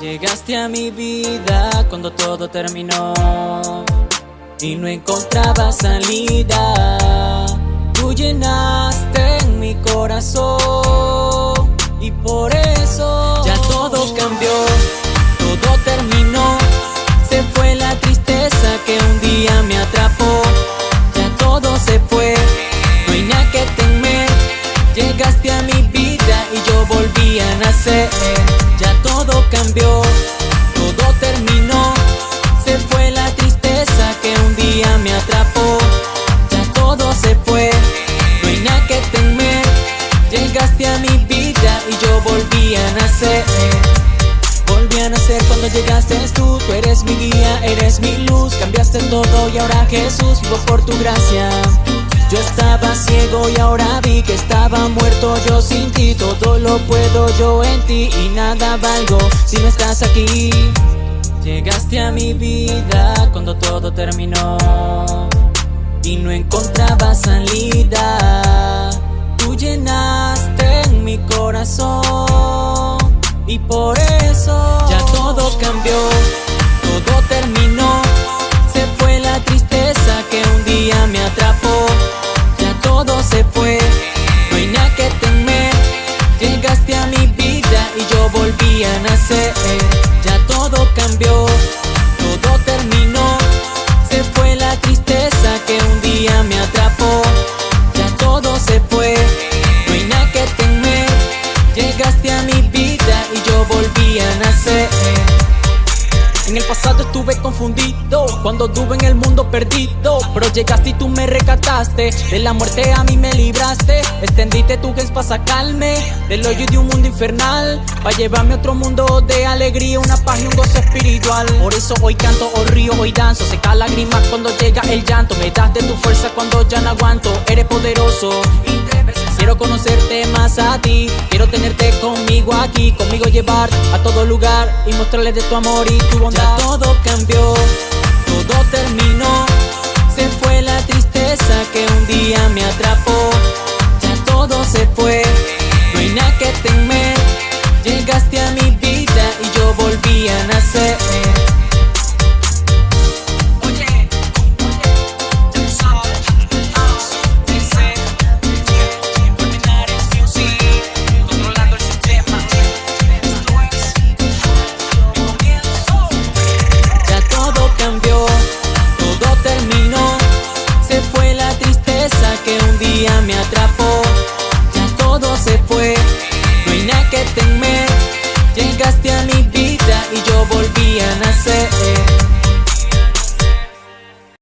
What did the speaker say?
Llegaste a mi vida cuando todo terminó y no encontraba salida. Tú llenaste en mi corazón Cuando llegaste tú, tú eres mi guía, eres mi luz, cambiaste todo y ahora Jesús vivo por tu gracia. Yo estaba ciego y ahora vi que estaba muerto yo sin ti, todo lo puedo yo en ti y nada valgo si no estás aquí. Llegaste a mi vida cuando todo terminó y no encontraba salida. Tú llenaste en mi corazón y por eso todo cambió, todo terminó. Se fue la tristeza que un día me atrapó. Ya todo se fue, no hay nada que temer. Llegaste a mi vida y yo volví a nacer. Ya todo cambió, mi vida y yo volví a nacer. En el pasado estuve confundido, cuando estuve en el mundo perdido. Pero llegaste y tú me recataste, de la muerte a mí me libraste. Extendiste tu gens para sacarme del hoyo de un mundo infernal. Para llevarme a otro mundo de alegría, una paz y un gozo espiritual. Por eso hoy canto, hoy río, hoy danzo. Seca lágrimas cuando llega el llanto. Me das de tu fuerza cuando ya no aguanto. Eres poderoso y Quiero conocerte más a ti, quiero tenerte conmigo aquí, conmigo llevar a todo lugar y mostrarle de tu amor y tu bondad. Ya todo cambió, todo terminó, se fue la tristeza que un día me atrapó. Ya todo se fue, no hay nada que temer. Llegaste a mi